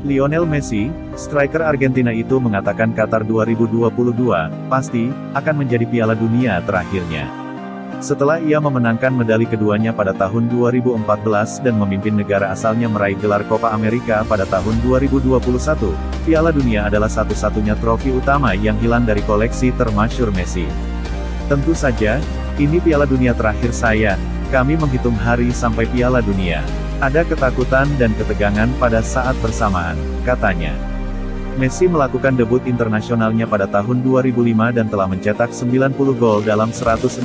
Lionel Messi, striker Argentina itu mengatakan Qatar 2022, pasti, akan menjadi piala dunia terakhirnya. Setelah ia memenangkan medali keduanya pada tahun 2014 dan memimpin negara asalnya meraih gelar Copa America pada tahun 2021, Piala Dunia adalah satu-satunya trofi utama yang hilang dari koleksi termasyur Messi. Tentu saja, ini Piala Dunia terakhir saya, kami menghitung hari sampai Piala Dunia. Ada ketakutan dan ketegangan pada saat bersamaan, katanya. Messi melakukan debut internasionalnya pada tahun 2005 dan telah mencetak 90 gol dalam 164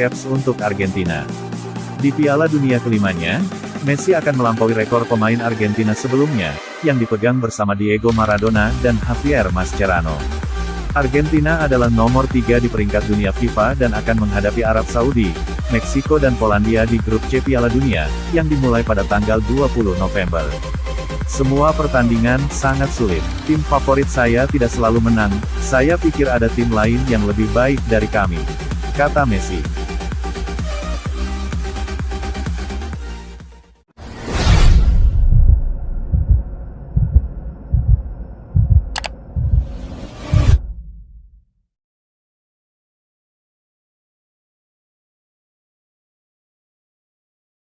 caps untuk Argentina. Di Piala Dunia kelimanya, Messi akan melampaui rekor pemain Argentina sebelumnya, yang dipegang bersama Diego Maradona dan Javier Mascherano. Argentina adalah nomor tiga di peringkat dunia FIFA dan akan menghadapi Arab Saudi, Meksiko dan Polandia di grup C Piala Dunia, yang dimulai pada tanggal 20 November. Semua pertandingan sangat sulit. Tim favorit saya tidak selalu menang, saya pikir ada tim lain yang lebih baik dari kami. Kata Messi.